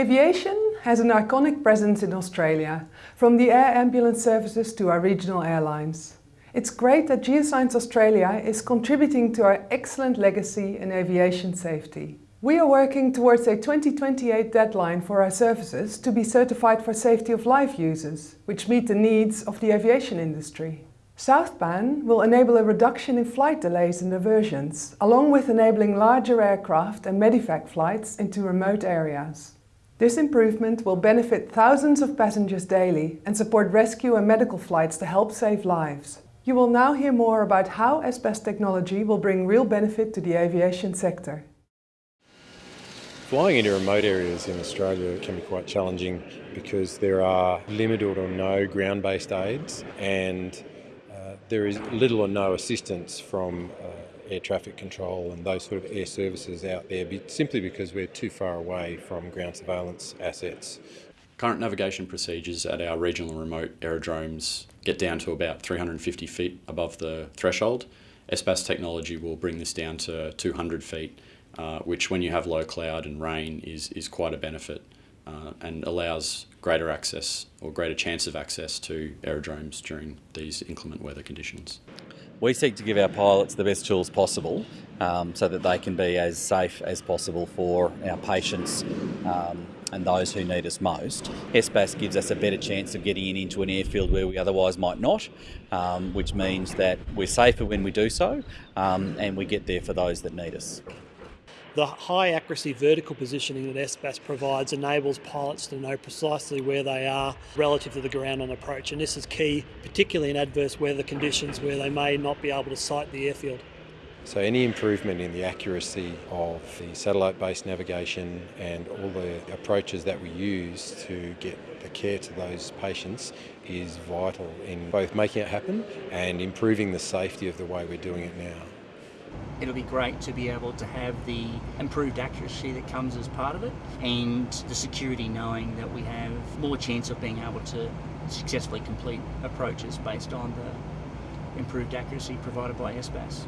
Aviation has an iconic presence in Australia, from the air ambulance services to our regional airlines. It's great that Geoscience Australia is contributing to our excellent legacy in aviation safety. We are working towards a 2028 deadline for our services to be certified for safety of life users, which meet the needs of the aviation industry. SouthPAN will enable a reduction in flight delays and diversions, along with enabling larger aircraft and medevac flights into remote areas. This improvement will benefit thousands of passengers daily and support rescue and medical flights to help save lives. You will now hear more about how SBAS technology will bring real benefit to the aviation sector. Flying into remote areas in Australia can be quite challenging because there are limited or no ground-based aids and there is little or no assistance from uh, air traffic control and those sort of air services out there simply because we're too far away from ground surveillance assets. Current navigation procedures at our regional remote aerodromes get down to about 350 feet above the threshold. SBAS technology will bring this down to 200 feet, uh, which when you have low cloud and rain is, is quite a benefit uh, and allows greater access or greater chance of access to aerodromes during these inclement weather conditions. We seek to give our pilots the best tools possible um, so that they can be as safe as possible for our patients um, and those who need us most. SBAS gives us a better chance of getting in into an airfield where we otherwise might not, um, which means that we're safer when we do so um, and we get there for those that need us. The high accuracy vertical positioning that SBAS provides enables pilots to know precisely where they are relative to the ground on approach and this is key particularly in adverse weather conditions where they may not be able to sight the airfield. So any improvement in the accuracy of the satellite-based navigation and all the approaches that we use to get the care to those patients is vital in both making it happen and improving the safety of the way we're doing it now. It'll be great to be able to have the improved accuracy that comes as part of it and the security knowing that we have more chance of being able to successfully complete approaches based on the improved accuracy provided by SBAS.